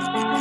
Bye.